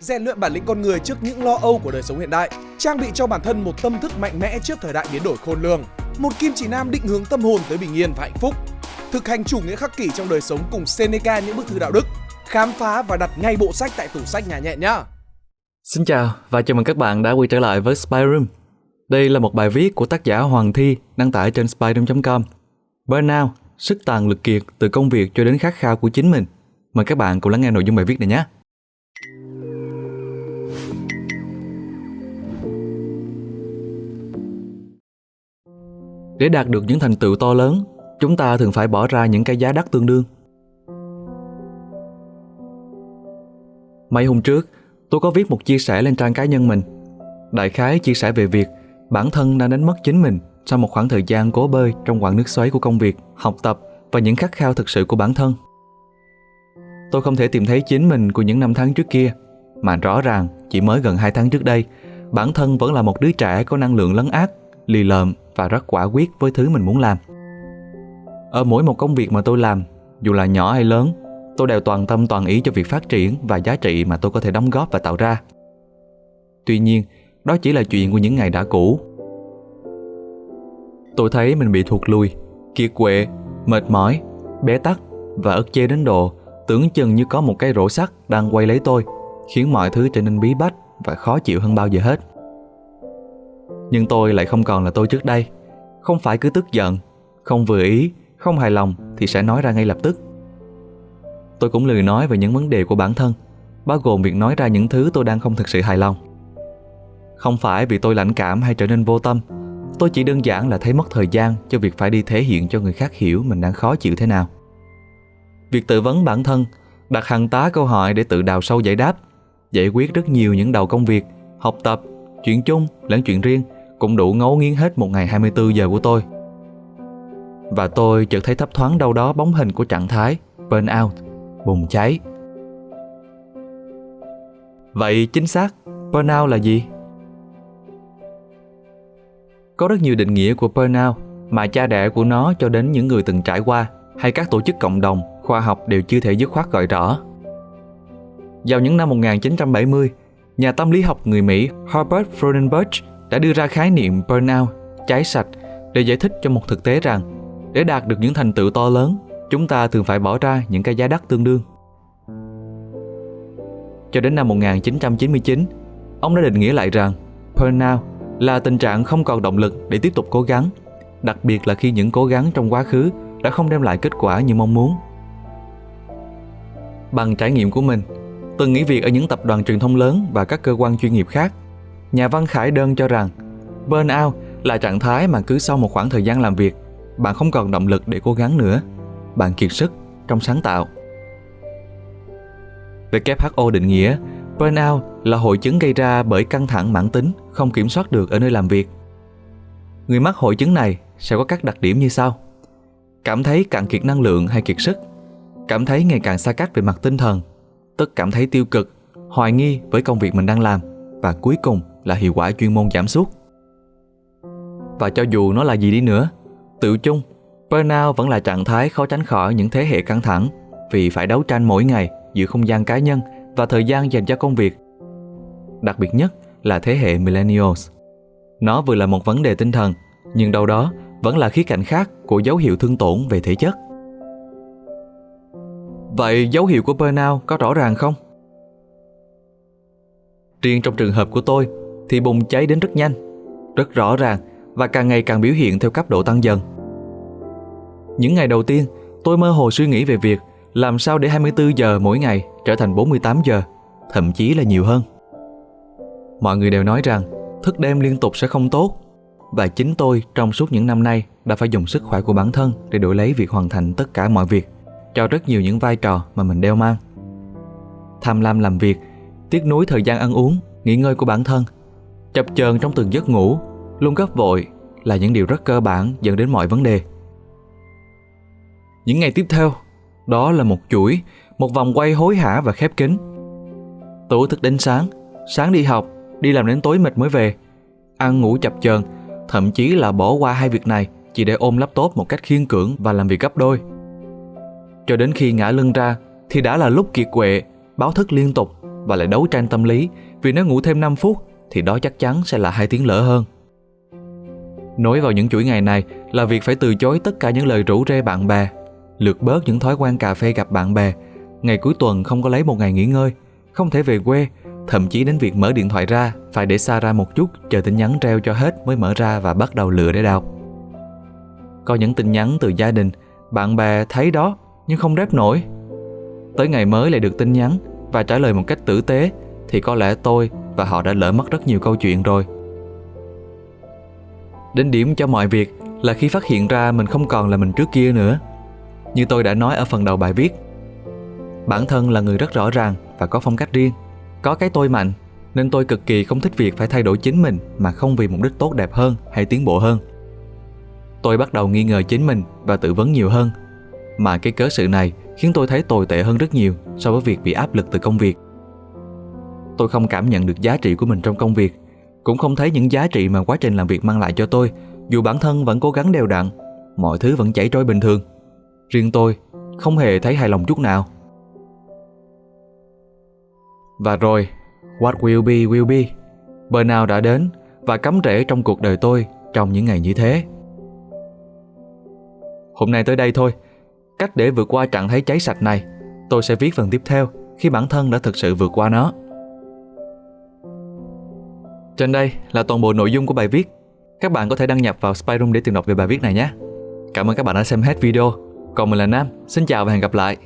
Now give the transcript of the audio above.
rèn luyện bản lĩnh con người trước những lo âu của đời sống hiện đại, trang bị cho bản thân một tâm thức mạnh mẽ trước thời đại biến đổi khôn lường, một kim chỉ nam định hướng tâm hồn tới bình yên và hạnh phúc, thực hành chủ nghĩa khắc kỷ trong đời sống cùng Seneca những bức thư đạo đức, khám phá và đặt ngay bộ sách tại tủ sách nhà nhẹ nhá. Xin chào và chào mừng các bạn đã quay trở lại với Spyroom. Đây là một bài viết của tác giả Hoàng Thi đăng tải trên spyroom.com. Burnout, sức tàn lực kiệt từ công việc cho đến khát khao của chính mình. Mời các bạn cùng lắng nghe nội dung bài viết này nhé. Để đạt được những thành tựu to lớn, chúng ta thường phải bỏ ra những cái giá đắt tương đương. Mấy hôm trước, tôi có viết một chia sẻ lên trang cá nhân mình. Đại khái chia sẻ về việc bản thân đã đánh mất chính mình sau một khoảng thời gian cố bơi trong quãng nước xoáy của công việc, học tập và những khát khao thực sự của bản thân. Tôi không thể tìm thấy chính mình của những năm tháng trước kia, mà rõ ràng chỉ mới gần 2 tháng trước đây, bản thân vẫn là một đứa trẻ có năng lượng lấn át, lì lợm và rất quả quyết với thứ mình muốn làm. Ở mỗi một công việc mà tôi làm, dù là nhỏ hay lớn, tôi đều toàn tâm toàn ý cho việc phát triển và giá trị mà tôi có thể đóng góp và tạo ra. Tuy nhiên, đó chỉ là chuyện của những ngày đã cũ. Tôi thấy mình bị thụt lùi, kiệt quệ, mệt mỏi, bé tắc và ức chế đến độ tưởng chừng như có một cái rổ sắt đang quay lấy tôi, khiến mọi thứ trở nên bí bách và khó chịu hơn bao giờ hết. Nhưng tôi lại không còn là tôi trước đây, không phải cứ tức giận, không vừa ý, không hài lòng thì sẽ nói ra ngay lập tức. Tôi cũng lười nói về những vấn đề của bản thân, bao gồm việc nói ra những thứ tôi đang không thực sự hài lòng. Không phải vì tôi lãnh cảm hay trở nên vô tâm, tôi chỉ đơn giản là thấy mất thời gian cho việc phải đi thể hiện cho người khác hiểu mình đang khó chịu thế nào. Việc tự vấn bản thân, đặt hàng tá câu hỏi để tự đào sâu giải đáp, giải quyết rất nhiều những đầu công việc, học tập, chuyện chung lẫn chuyện riêng cũng đủ ngấu nghiến hết một ngày 24 giờ của tôi. Và tôi chợt thấy thấp thoáng đâu đó bóng hình của trạng thái burnout, bùng cháy. Vậy chính xác, burnout là gì? Có rất nhiều định nghĩa của burnout mà cha đẻ của nó cho đến những người từng trải qua hay các tổ chức cộng đồng, khoa học đều chưa thể dứt khoát gọi rõ. Vào những năm 1970, nhà tâm lý học người Mỹ Herbert Freudenberg đã đưa ra khái niệm burnout, cháy sạch để giải thích cho một thực tế rằng để đạt được những thành tựu to lớn, chúng ta thường phải bỏ ra những cái giá đắt tương đương. Cho đến năm 1999, ông đã định nghĩa lại rằng burnout là tình trạng không còn động lực để tiếp tục cố gắng, đặc biệt là khi những cố gắng trong quá khứ đã không đem lại kết quả như mong muốn. Bằng trải nghiệm của mình, từng nghỉ việc ở những tập đoàn truyền thông lớn và các cơ quan chuyên nghiệp khác, nhà văn Khải Đơn cho rằng burnout là trạng thái mà cứ sau một khoảng thời gian làm việc, bạn không còn động lực để cố gắng nữa, bạn kiệt sức trong sáng tạo. WHO định nghĩa burnout là hội chứng gây ra bởi căng thẳng mãn tính không kiểm soát được ở nơi làm việc. Người mắc hội chứng này sẽ có các đặc điểm như sau. Cảm thấy cạn kiệt năng lượng hay kiệt sức, cảm thấy ngày càng xa cách về mặt tinh thần, tức cảm thấy tiêu cực, hoài nghi với công việc mình đang làm và cuối cùng là hiệu quả chuyên môn giảm sút. Và cho dù nó là gì đi nữa, tự chung, burnout vẫn là trạng thái khó tránh khỏi những thế hệ căng thẳng vì phải đấu tranh mỗi ngày giữa không gian cá nhân và thời gian dành cho công việc. Đặc biệt nhất là thế hệ millennials. Nó vừa là một vấn đề tinh thần, nhưng đâu đó vẫn là khía cạnh khác của dấu hiệu thương tổn về thể chất. Vậy dấu hiệu của burnout có rõ ràng không? Riêng trong trường hợp của tôi thì bùng cháy đến rất nhanh, rất rõ ràng và càng ngày càng biểu hiện theo cấp độ tăng dần. Những ngày đầu tiên, tôi mơ hồ suy nghĩ về việc làm sao để 24 giờ mỗi ngày trở thành 48 giờ, thậm chí là nhiều hơn. Mọi người đều nói rằng thức đêm liên tục sẽ không tốt và chính tôi trong suốt những năm nay đã phải dùng sức khỏe của bản thân để đổi lấy việc hoàn thành tất cả mọi việc cho rất nhiều những vai trò mà mình đeo mang. Tham lam làm việc, tiếc nuối thời gian ăn uống, nghỉ ngơi của bản thân, chập chờn trong từng giấc ngủ, luôn gấp vội là những điều rất cơ bản dẫn đến mọi vấn đề. Những ngày tiếp theo, đó là một chuỗi, một vòng quay hối hả và khép kín. Tối thức đến sáng, sáng đi học, đi làm đến tối mệt mới về, ăn ngủ chập chờn, thậm chí là bỏ qua hai việc này chỉ để ôm laptop một cách khiên cưỡng và làm việc gấp đôi. Cho đến khi ngã lưng ra thì đã là lúc kiệt quệ, báo thức liên tục và lại đấu tranh tâm lý vì nếu ngủ thêm 5 phút thì đó chắc chắn sẽ là hai tiếng lỡ hơn. Nối vào những chuỗi ngày này là việc phải từ chối tất cả những lời rủ rê bạn bè, lược bớt những thói quen cà phê gặp bạn bè, ngày cuối tuần không có lấy một ngày nghỉ ngơi, không thể về quê, thậm chí đến việc mở điện thoại ra phải để xa ra một chút chờ tin nhắn treo cho hết mới mở ra và bắt đầu lựa để đọc. Có những tin nhắn từ gia đình, bạn bè thấy đó nhưng không rep nổi. Tới ngày mới lại được tin nhắn và trả lời một cách tử tế thì có lẽ tôi và họ đã lỡ mất rất nhiều câu chuyện rồi. Đến điểm cho mọi việc là khi phát hiện ra mình không còn là mình trước kia nữa. Như tôi đã nói ở phần đầu bài viết, bản thân là người rất rõ ràng và có phong cách riêng, có cái tôi mạnh nên tôi cực kỳ không thích việc phải thay đổi chính mình mà không vì mục đích tốt đẹp hơn hay tiến bộ hơn. Tôi bắt đầu nghi ngờ chính mình và tự vấn nhiều hơn. Mà cái cớ sự này khiến tôi thấy tồi tệ hơn rất nhiều so với việc bị áp lực từ công việc. Tôi không cảm nhận được giá trị của mình trong công việc, cũng không thấy những giá trị mà quá trình làm việc mang lại cho tôi, dù bản thân vẫn cố gắng đều đặn, mọi thứ vẫn chảy trôi bình thường. Riêng tôi không hề thấy hài lòng chút nào. Và rồi, what will be will be. Bờ nào đã đến và cắm rễ trong cuộc đời tôi trong những ngày như thế. Hôm nay tới đây thôi. Cách để vượt qua trạng thái cháy sạch này, tôi sẽ viết phần tiếp theo khi bản thân đã thực sự vượt qua nó. Trên đây là toàn bộ nội dung của bài viết. Các bạn có thể đăng nhập vào Spyroom để tìm đọc về bài viết này nhé. Cảm ơn các bạn đã xem hết video. Còn mình là Nam, xin chào và hẹn gặp lại.